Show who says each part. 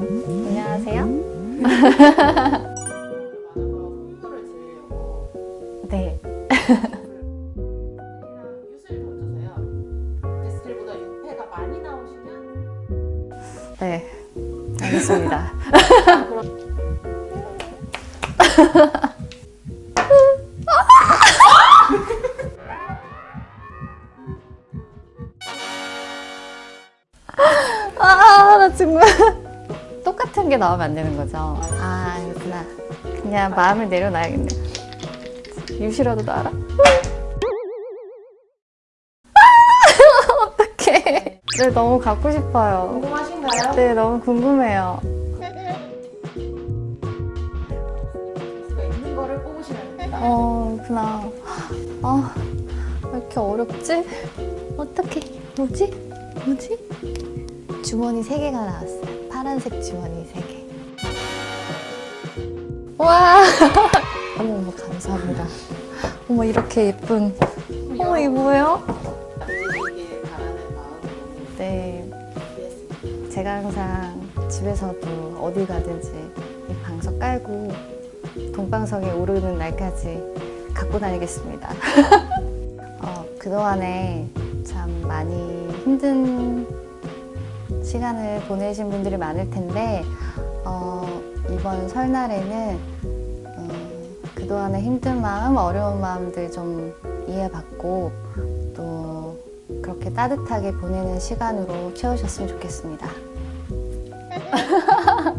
Speaker 1: 안녕하세요. 네.
Speaker 2: 유수를 던져서요. 데스틸보다 6패가 많이 나오시면
Speaker 1: 네. 알겠습니다. 아, 나 정말. 똑같은 게 나오면 안 되는 거죠? 아, 알겠구나. 그냥 마음을 내려놔야겠네. 유시라도 나라? 어떡해. 네, 너무 갖고 싶어요.
Speaker 2: 궁금하신가요?
Speaker 1: 네, 너무 궁금해요.
Speaker 2: 있는 거를 뽑으시면 됩니다.
Speaker 1: 어, 그나. 아, 왜 이렇게 어렵지? 어떡해. 뭐지? 뭐지? 주머니 3개가 나왔어요. 파란색 주머니 3개. 와! 어머, 어머, 감사합니다. 어머, 이렇게 예쁜. 어머, 이게 뭐예요? 네. 제가 항상 집에서도 어디 가든지 이 방석 깔고 동방석에 오르는 날까지 갖고 다니겠습니다. 어, 그동안에 참 많이 힘든 시간을 보내신 분들이 많을 텐데 어, 이번 설날에는 어, 그동안의 힘든 마음, 어려운 마음들 좀 이해받고 또 그렇게 따뜻하게 보내는 시간으로 채우셨으면 좋겠습니다.